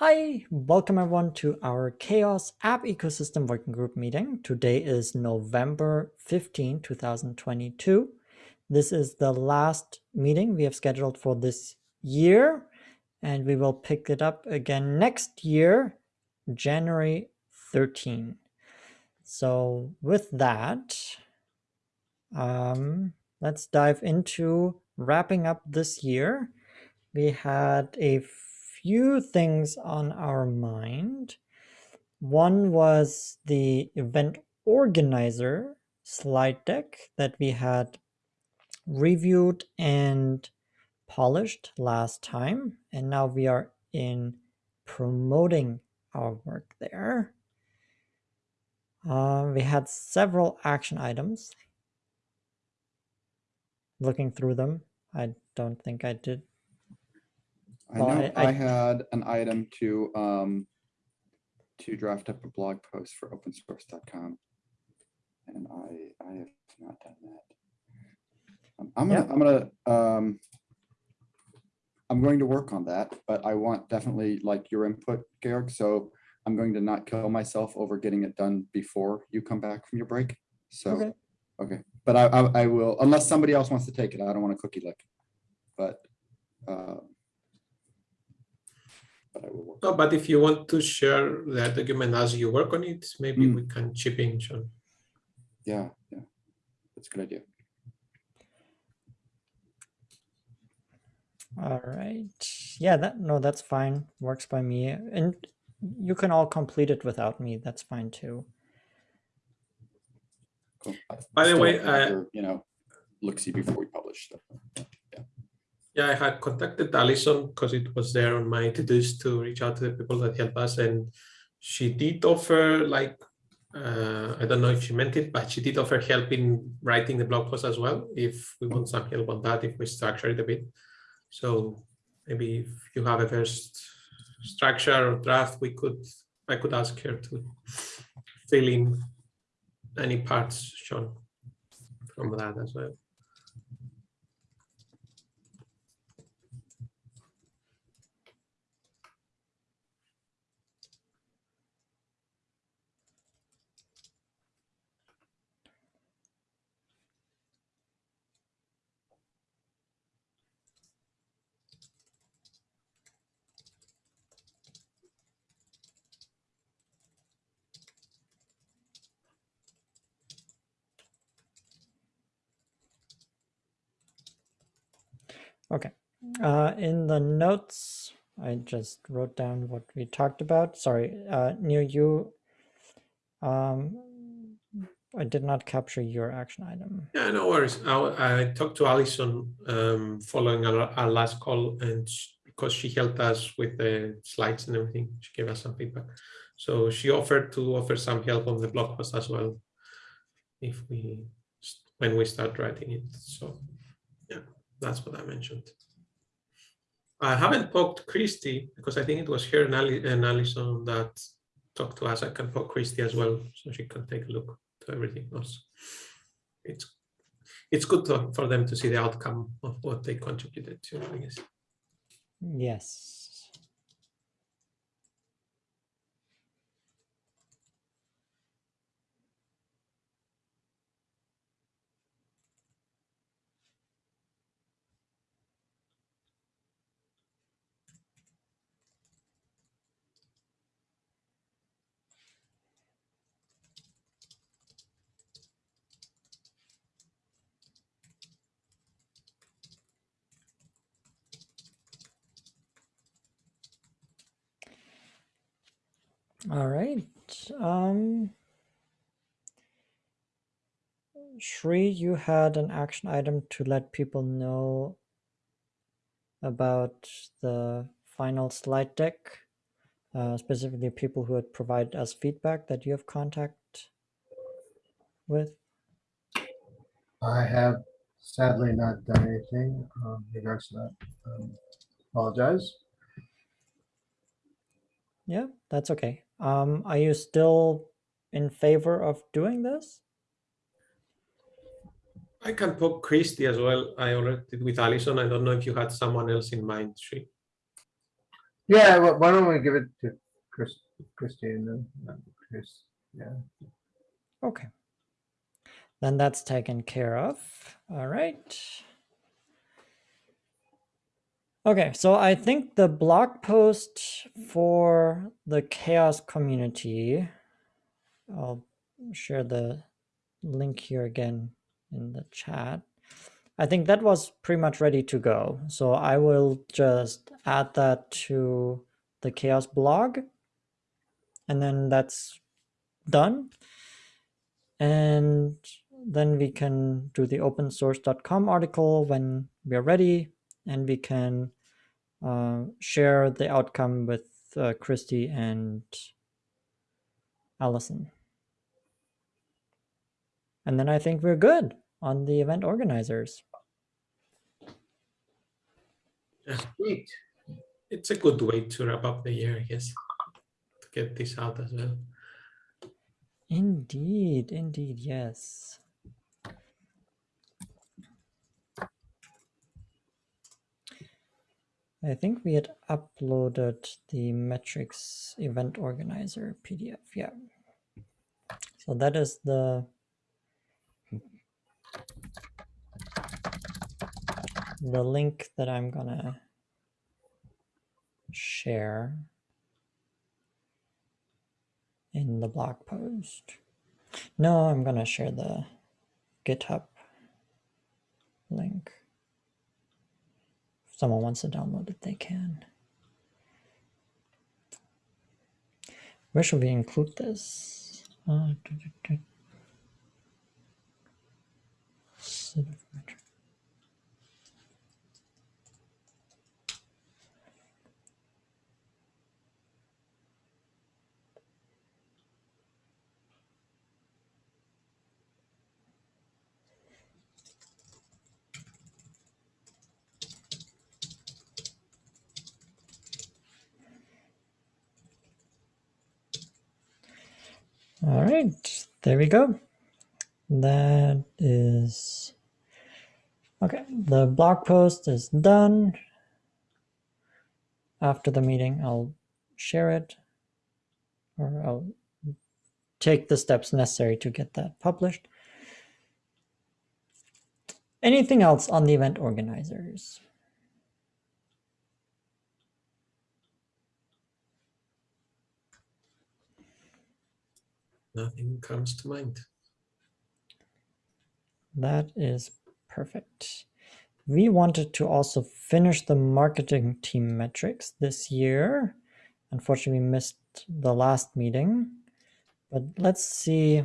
Hi, welcome everyone to our CHAOSS App Ecosystem Working Group meeting. Today is November 15, 2022. This is the last meeting we have scheduled for this year, and we will pick it up again next year, January 13. So with that, um, let's dive into wrapping up this year. We had a few things on our mind. One was the event organizer slide deck that we had reviewed and polished last time. And now we are in promoting our work there. Uh, we had several action items. Looking through them, I don't think I did I Well, know I- I I- had an item to, um, to draft up a blog post for opensource.com. And I, I have not done that. Um, I'm gonna. I'm gonna, um, I'm going to work on that, but I want definitely like your input, Georg, so I'm going to not kill myself over getting it done before you come back from your break. So, Okay. okay, but I, I, I will, unless somebody else wants to take it, I don't want a cookie lick. But, uh, but I will work. No, but if you want to share that document as you work on it, maybe Mm. we can chip in, Sean. Yeah, yeah, that's a good idea. All right. Yeah, that no, that's fine. Works by me. And you can all complete it without me. That's fine too. Cool. By the way, like to have uh, your, You know, look, see before we publish. so, yeah. I had contacted Alison because it was there on my to-dos to reach out to the people that help us. And she did offer like, uh, I don't know if she meant it, but she did offer help in writing the blog post as well. If we want some help on that, if we structure it a bit. So maybe if you have a first structure or draft, we could, I could ask her to fill in any parts shown from that as well. Okay. Uh, in the notes, I just wrote down what we talked about. Sorry, uh, near you. Um, I did not capture your action item. Yeah, no worries. I, I talked to Alison um, following our, our last call, and sh because she helped us with the slides and everything, she gave us some feedback. So she offered to offer some help on the blog post as well, if we when we start writing it. So yeah, that's what I mentioned. I haven't poked Christy because I think it was her and, Ali and Alison that talked to us. I can poke Christy as well, so she can take a look to everything else. It's it's good to, for them to see the outcome of what they contributed to, I guess. Yes. All right. Um, Shri, you had an action item to let people know about the final slide deck, uh, specifically people who had provided us feedback that you have contact with. I have sadly not done anything um, in regards to that. Um, Apologize. Yeah, that's okay. Um, are you still in favor of doing this? I can poke Christy as well. I already did with Alison. I don't know if you had someone else in mind, Sri. Yeah, wh- why don't we give it to Chris, Christine then? Chris, yeah. Okay. Then that's taken care of. All right. Okay, so I think the blog post for the CHAOSS community, I'll share the link here again in the chat. I think that was pretty much ready to go. So I will just add that to the CHAOSS blog. And then that's done. And then we can do the opensource.com article when we're ready and we can uh, share the outcome with uh, Christy and Allison. And then I think we're good on the event organizers. Sweet. It's a good way to wrap up the year, I guess, to get this out as well. Indeed, indeed, yes. I think we had uploaded the metrics event organizer PDF. Yeah. So that is the the link that I'm gonna share in the blog post. No, I'm gonna share the GitHub link. Someone wants to download it, they can. Where should we include this? Uh, du- du- du- All right, there we go. That is okay. The blog post is done. After the meeting, I'll share it or I'll take the steps necessary to get that published. Anything else on the event organizers? Nothing comes to mind. That is perfect. We wanted to also finish the marketing team metrics this year. Unfortunately, we missed the last meeting, but let's see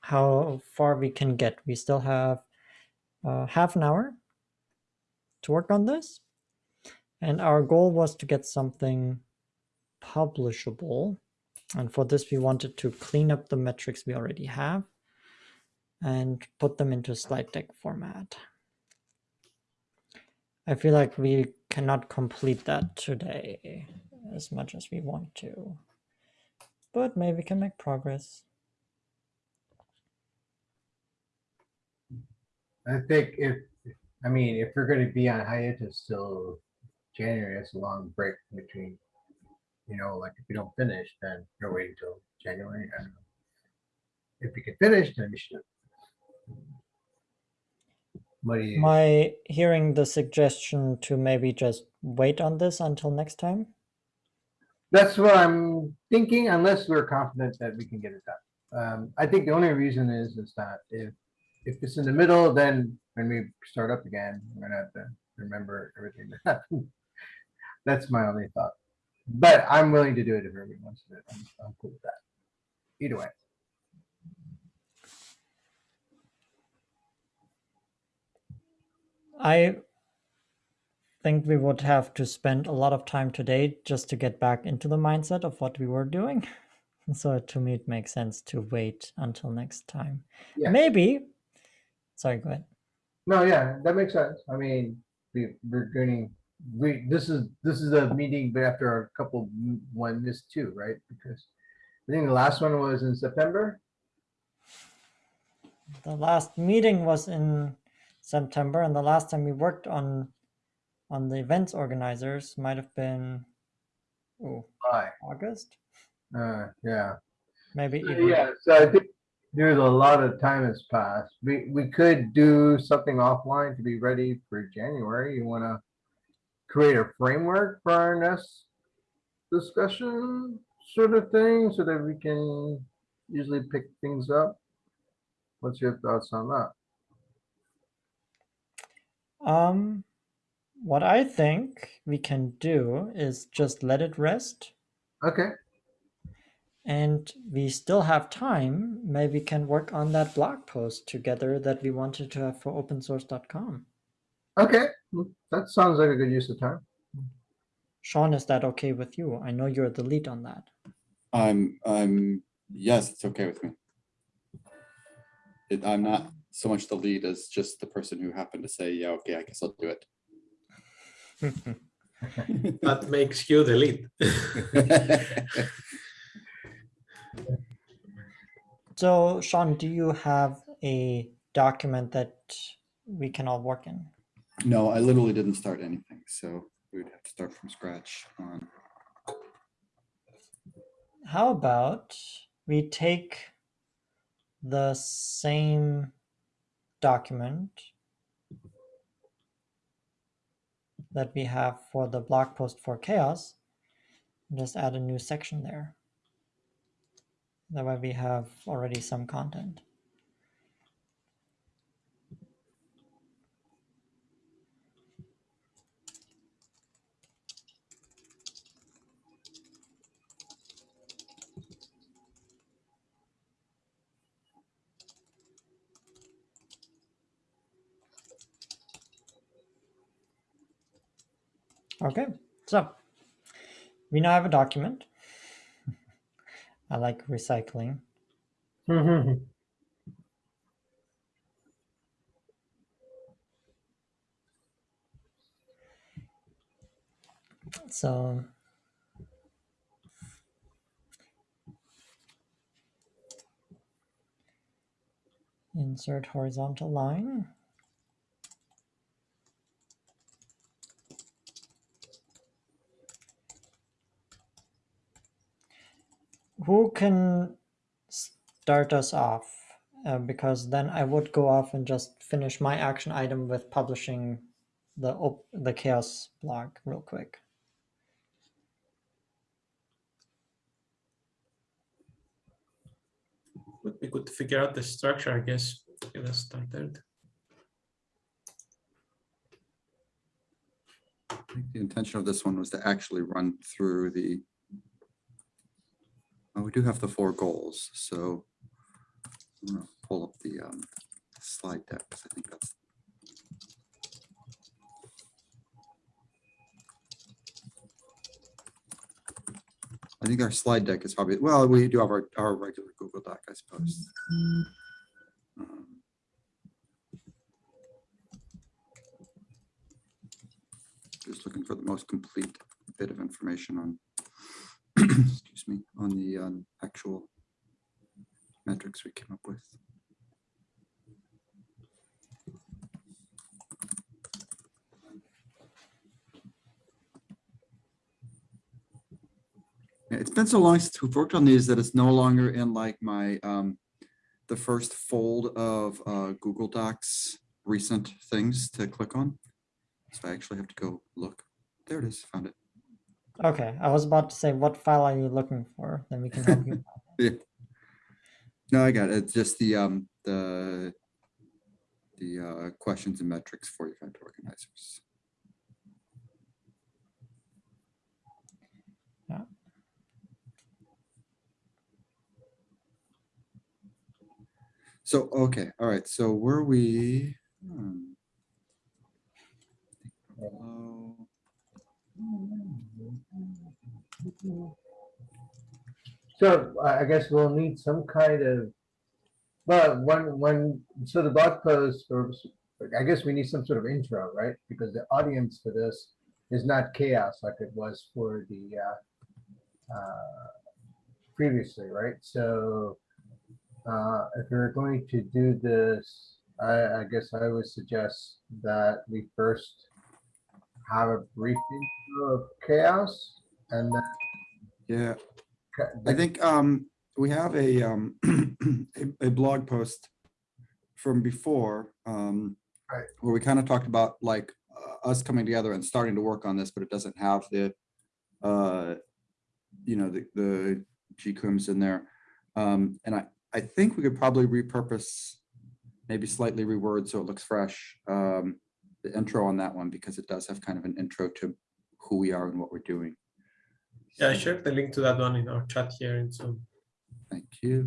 how far we can get. We still have uh, half an hour to work on this. And our goal was to get something publishable. And for this, we wanted to clean up the metrics we already have and put them into slide deck format. I feel like we cannot complete that today as much as we want to, but maybe we can make progress. I think if, I mean, if we're gonna be on hiatus till January, that's a long break between, you know, like if you don't finish, then you're waiting till January. I don't know. If we can finish, then we should. You, I hearing the suggestion to maybe just wait on this until next time? that's what I'm thinking, unless we're confident that we can get it done. Um, I think the only reason is, is that if, if it's in the middle, then when we start up again, we're gonna have to remember everything that happened. That's my only thought. But I'm willing to do it if everyone wants to. do it. I'm, I'm cool with that. Either way. I think we would have to spend a lot of time today just to get back into the mindset of what we were doing. So to me, it makes sense to wait until next time. Yeah. Maybe. Sorry, go ahead. No, yeah, that makes sense. I mean, we, we're going, we, this is, this is a meeting, but after a couple, m- one missed two, right? Because I think the last one was in September. The last meeting was in September, and the last time we worked on on the events organizers might have been oh, Why? August, Uh, yeah. maybe So, even Yeah, so I think there's a lot of time has passed. We, we could do something offline to be ready for January. You wanna create a framework for our next discussion sort of thing so that we can usually pick things up? What's your thoughts on that? Um, what I think we can do is just let it rest, Okay, and we still have time. Maybe we can work on that blog post together that we wanted to have for opensource.com. okay, that sounds like a good use of time. Sean, is that okay with you? I know you're the lead on that. I'm, I'm, yes, it's okay with me. It, I'm not so much the lead as just the person who happened to say, yeah, okay, I guess I'll do it. That makes you the lead. so, Sean, do you have a document that we can all work in? No, I literally didn't start anything, so we would have to start from scratch on, How about we take the same document that we have for the blog post for CHAOSS and just add a new section there. That way we have already some content. Okay, so we now have a document. I like recycling. So insert horizontal line. Who can start us off? Uh, because then I would go off and just finish my action item with publishing the op- the CHAOSS blog real quick. Would be good to figure out the structure, I guess. Get us started. I think the intention of this one was to actually run through the. Oh, we do have the four goals, so. I'm gonna pull up the um, slide deck, 'cause I think that's. I think our slide deck is probably, well, we do have our, our regular Google Doc, I suppose. Um, Just looking for the most complete bit of information on, excuse me, on the um, actual metrics we came up with. It's been so long since we've worked on these that it's no longer in like my, um, the first fold of uh, Google Docs recent things to click on. So I actually have to go look. There it is, found it. Okay, I was about to say, what file are you looking for? Then we can help you. Yeah. No, I got it. It's just the, um, the, the, uh, questions and metrics for event organizers. Yeah. So, okay, all right, so were we? hmm. Below. So I guess we'll need some kind of, well, when, when, so the blog post, or I guess we need some sort of intro, right? Because the audience for this is not CHAOSS like it was for the, uh, uh, previously, right? So uh, if we're going to do this, I, I guess I would suggest that we first have a brief intro of CHAOSS and then. Yeah, I think um, we have a, um, a, a blog post from before. um, Right. Where we kind of talked about like uh, us coming together and starting to work on this, but it doesn't have the, uh, you know, the, the GCRIMs in there. Um, and I, I think we could probably repurpose, maybe slightly reword so it looks fresh, um, the intro on that one, because it does have kind of an intro to who we are and what we're doing. Yeah, I shared the link to that one in our chat here in Zoom. Thank you.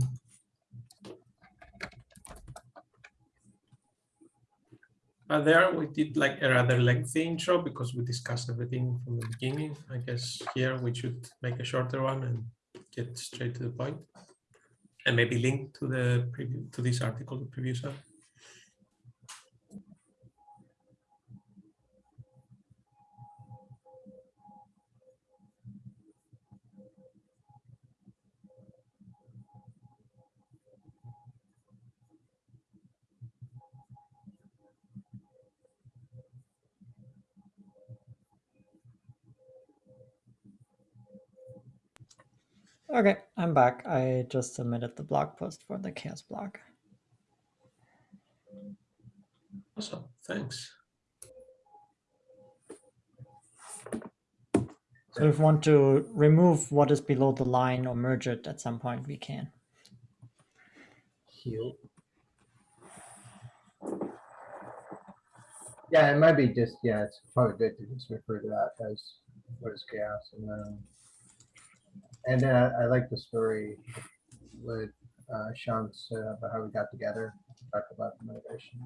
Uh, there we did like a rather lengthy intro because we discussed everything from the beginning. I guess here we should make a shorter one and get straight to the point. And maybe link to the preview to this article, the previous one. Okay, I'm back. I just submitted the blog post for the CHAOSS blog. Awesome, thanks. So if we want to remove what is below the line or merge it at some point, we can. Heal. Yeah, it might be just, yeah, it's probably good to just refer to that as what is CHAOSS and then. And then I, I like the story with uh Sean said about how we got together, talked about the motivation.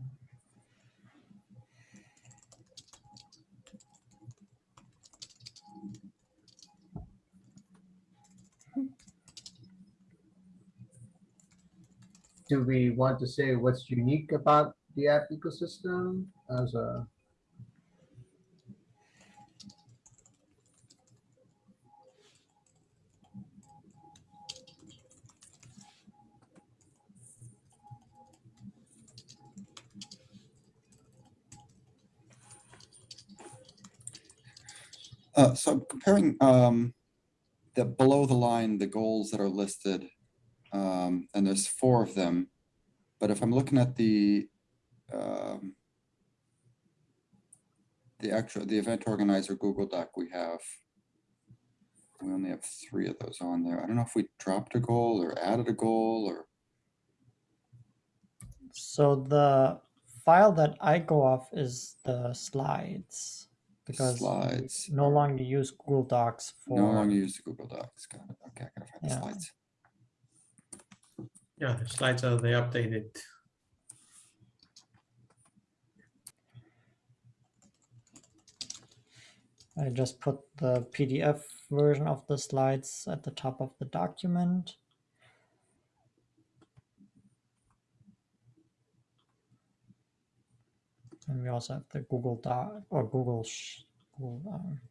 Do we want to say what's unique about the app ecosystem as a? Uh, so comparing, um, the below the line, the goals that are listed, um, and there's four of them. But if I'm looking at the, um, the actual, the event organizer Google Doc we have, we only have three of those on there. I don't know if we dropped a goal or added a goal or, So the file that I go off is the slides because we Slides. no longer use Google Docs for no longer use the Google Docs. Got it. Okay, I gotta find the slides. Yeah, the slides are they updated. I just put the PDF version of the slides at the top of the document. We also have the Google Doc or Google, Google uh, um,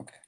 Okay,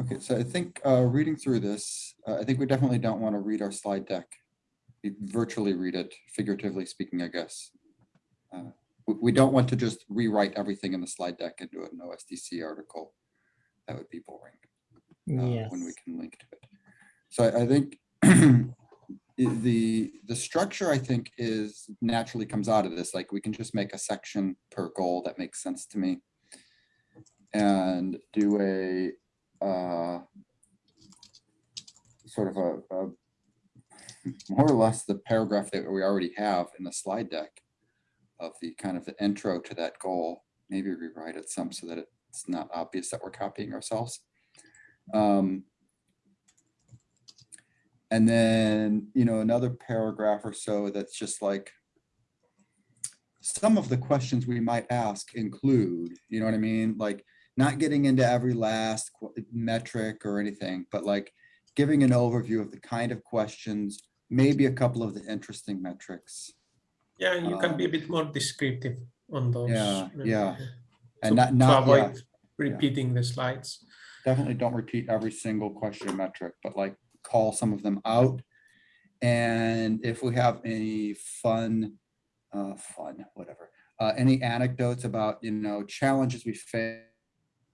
okay. So I think uh, reading through this, uh, I think we definitely don't want to read our slide deck. We Virtually read it, figuratively speaking, I guess. Uh, We don't want to just rewrite everything in the slide deck into an OSDC article. That would be boring uh, yes. when we can link to it. So I I think the, the structure, I think, is naturally comes out of this, like we can just make a section per goal that makes sense to me. And do a uh, sort of a, a more or less the paragraph that we already have in the slide deck of the kind of the intro to that goal, maybe rewrite it some so that it's not obvious that we're copying ourselves. Um, and then, you know, another paragraph or so that's just like some of the questions we might ask include, you know what I mean? Like not getting into every last metric or anything, but like giving an overview of the kind of questions, maybe a couple of the interesting metrics. Yeah, you can be a Um, bit more descriptive on those. Yeah, uh, yeah. to- And not, not, yeah, avoid repeating the slides. definitely don't repeat every single question metric, but like call some of them out. And if we have any fun, uh, fun, whatever, uh, any anecdotes about, you know, challenges we fa-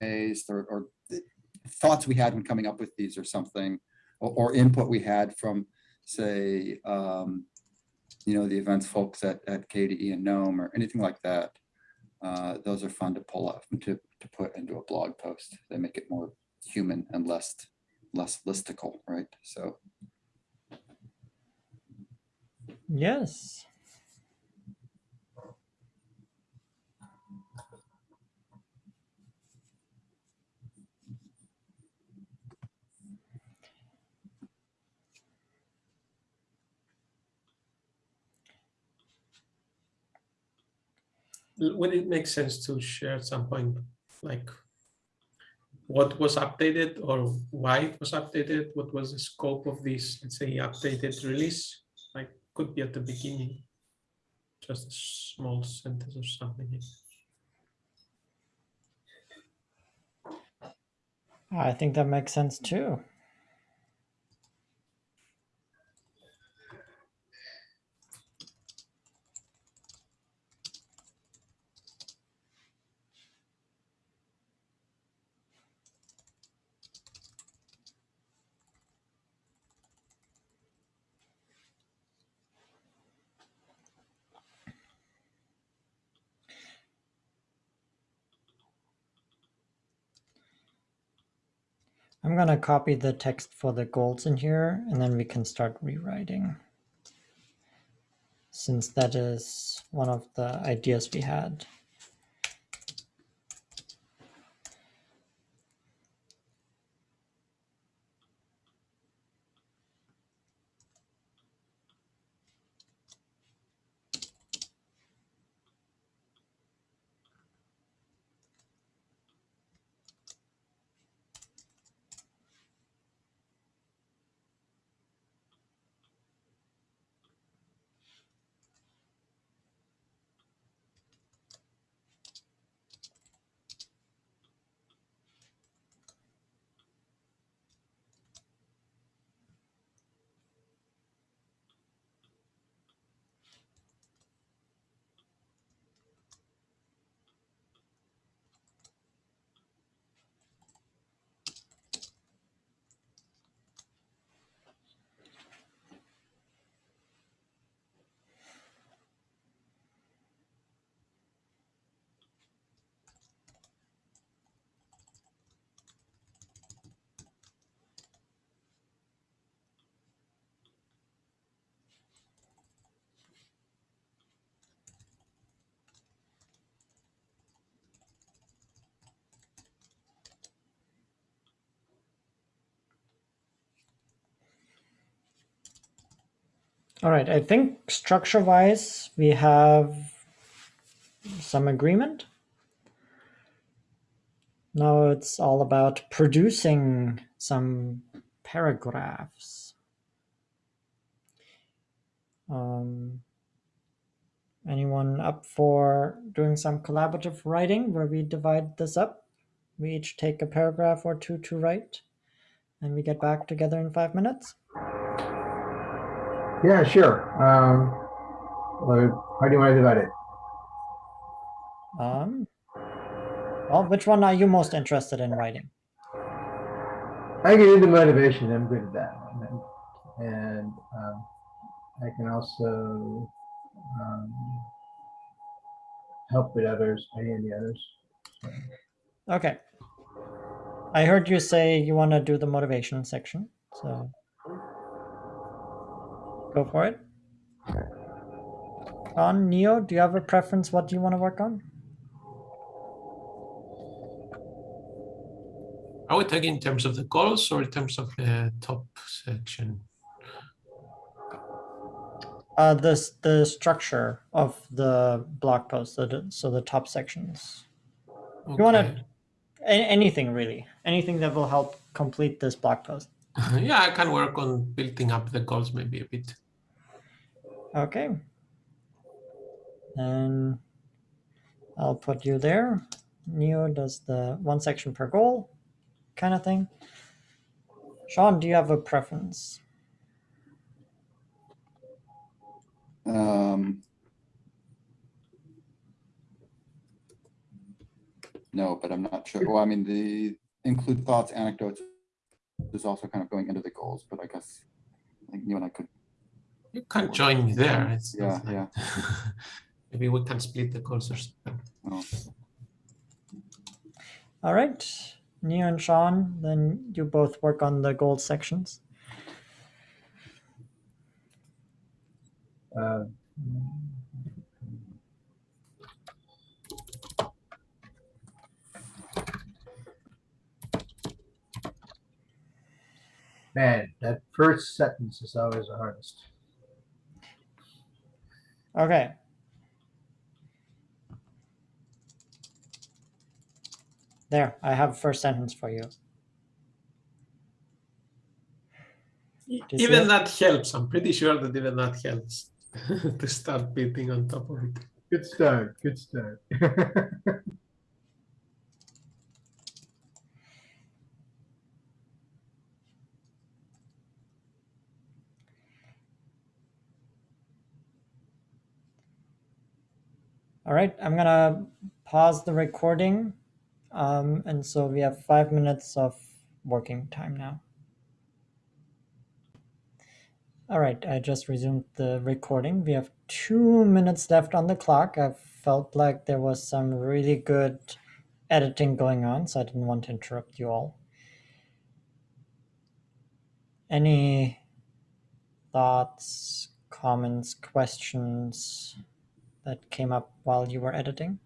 faced or, or thoughts we had when coming up with these or something, or, or input we had from, say, um, you know, the events folks at, at KDE and Gnome or anything like that. Uh, those are fun to pull up to, to put into a blog post. They make it more human and less, less listicle, right? So, Yes. Would it make sense to share at some point, like what was updated or why it was updated? What was the scope of this, let's say, updated release? Like could be at the beginning, just a small sentence or something. I think that makes sense too. I'm going to copy the text for the goals in here and then we can start rewriting. Since that is one of the ideas we had. All right, I think structure wise, we have some agreement. Now it's all about producing some paragraphs. Um, anyone up for doing some collaborative writing where we divide this up? We each take a paragraph or two to write and we get back together in five minutes. Yeah, sure. Um, how do you want to divide it? Um, well, which one are you most interested in writing? I can do the motivation. I'm good at that. And, and um, I can also um, help with others, any of the others. Okay. I heard you say you want to do the motivation section. So, Go for it. On Neo, do you have a preference? What do you want to work on? Are we talking in terms of the goals or in terms of the top section? Uh, this the structure of the blog post. So the, so the top sections. You wanna- anything really. Anything that will help complete this blog post. Yeah, I can work on building up the goals maybe a bit. Okay. And I'll put you there. Neo does the one section per goal kind of thing. Sean, do you have a preference? Um. No, but I'm not sure. Well, I mean, the include thoughts, anecdotes is also kind of going into the goals, but I guess I think you and I could, You can join me there. It's yeah, not yeah. maybe we can split the goals or something. oh, All right. Neo and Sean, then you both work on the gold sections. Uh, Man, that first sentence is always the hardest. Okay. There, I have first sentence for you. Do you Even that helps. I'm pretty sure that even that helps to start beating on top of it. Good start, good start. All right, I'm gonna pause the recording. Um, and so we have five minutes of working time now. All right, I just resumed the recording. We have two minutes left on the clock. I felt like there was some really good editing going on, so I didn't want to interrupt you all. Any thoughts, comments, questions that came up while you were editing?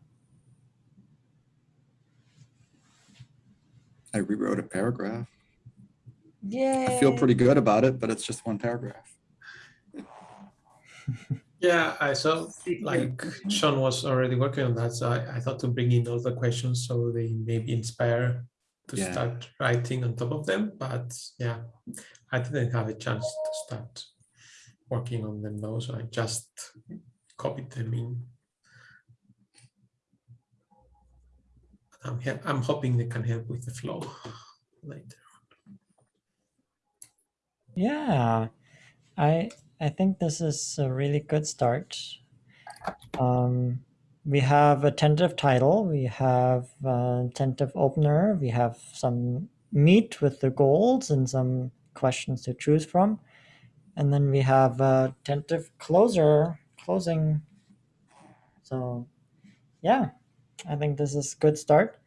I rewrote a paragraph. Yeah. I feel pretty good about it, but it's just one paragraph. Yeah, I saw like Sean was already working on that, so I, I thought to bring in all the questions so they maybe inspire to Yeah. start writing on top of them. But yeah, I didn't have a chance to start working on them though, so I just copied them in. I'm, I'm hoping they can help with the flow later. Yeah, I I think this is a really good start. Um, we have a tentative title, we have a tentative opener, we have some meat with the goals and some questions to choose from, and then we have a tentative closer closing. So, yeah, I think this is good start.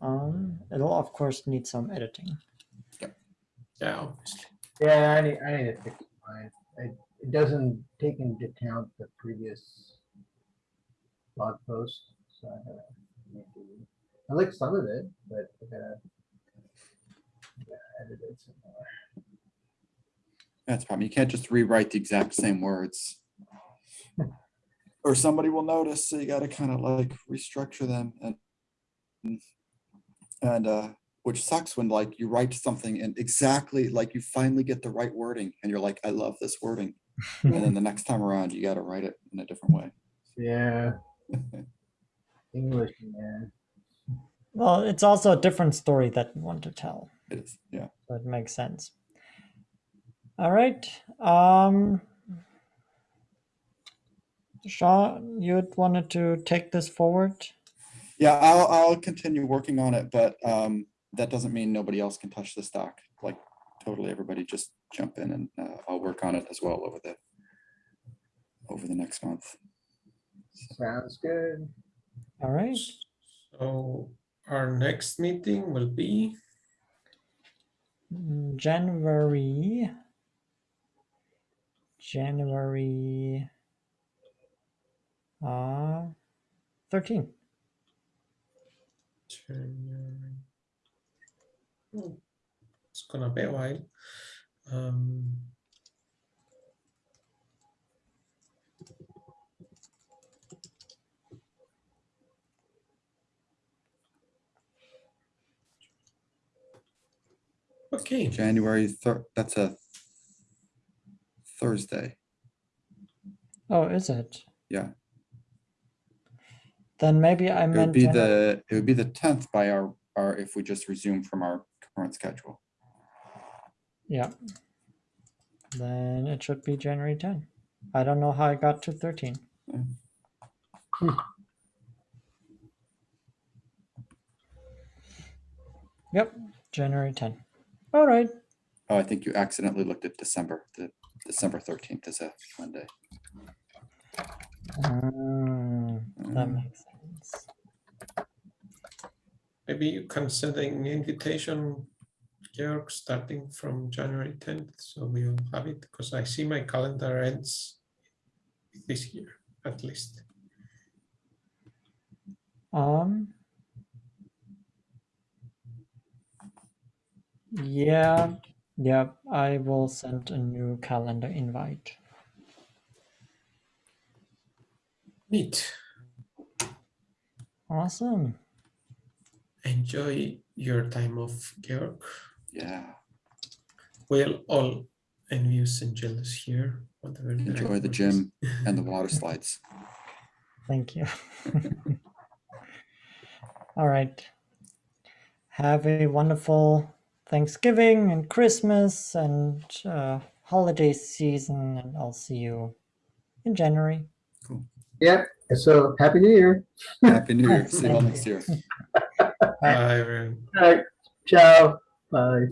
Um, it'll of course need some editing. Yeah, obviously. Yeah, I need, I need to fix mine. It, it doesn't take into account the previous blog post, so I gotta. make it- I like some of it, but I gotta. gotta edit it some more. That's problem. You can't just rewrite the exact same words. Or somebody will notice, so you gotta kind of like restructure them and and uh, which sucks when like you write something and exactly like you finally get the right wording and you're like, I love this wording. And then the next time around, you gotta write it in a different way. Yeah. English, man. Well, it's also a different story that you want to tell, It is, yeah. so it makes sense. All right. Um, Sean, you wanted to take this forward? Yeah, I'll, I'll continue working on it, but um, that doesn't mean nobody else can touch the stock. Like totally everybody just jump in and uh, I'll work on it as well over the over the next month. Sounds good. All right. So our next meeting will be, January. January. Uh, 13. January. Oh, It's gonna be a while. Um, Okay, January third, that's a Thursday. Oh, is it? Yeah. Then maybe I meant. It would be the, it would be the tenth by our, our, if we just resume from our current schedule. Yeah. Then it should be January 10. I don't know how I got to 13. Hmm. Yep, January 10. All right. Oh, I think you accidentally looked at December, the December thirteenth is a Monday. Mm, that Mm. makes sense. maybe you can send an invitation, Georg, starting from January tenth, so we'll have it, because I see my calendar ends this year, at least. Um. Yeah, yeah, I will send a new calendar invite. Neat. Awesome. Enjoy your time off, Georg. Yeah, We'll all envious and jealous here. whatever enjoy the gym and the water slides. Thank you. All right. Have a wonderful Thanksgiving and Christmas and uh, holiday season, and I'll see you in January. Yep, so happy new year. Happy New Year. See you all next year. Bye, everyone. All right, ciao, bye.